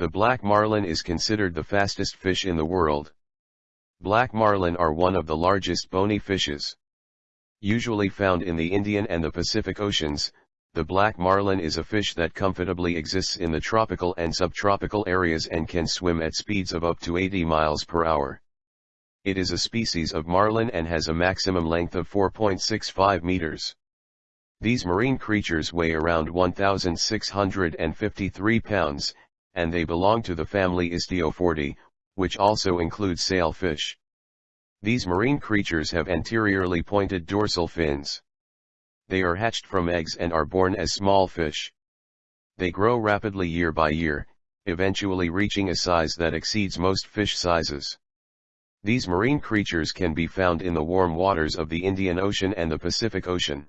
The black marlin is considered the fastest fish in the world. Black marlin are one of the largest bony fishes. Usually found in the Indian and the Pacific Oceans, the black marlin is a fish that comfortably exists in the tropical and subtropical areas and can swim at speeds of up to 80 miles per hour. It is a species of marlin and has a maximum length of 4.65 meters. These marine creatures weigh around 1,653 pounds, and they belong to the family Istiophoridae, which also includes sailfish. These marine creatures have anteriorly pointed dorsal fins. They are hatched from eggs and are born as small fish. They grow rapidly year by year, eventually reaching a size that exceeds most fish sizes. These marine creatures can be found in the warm waters of the Indian Ocean and the Pacific Ocean.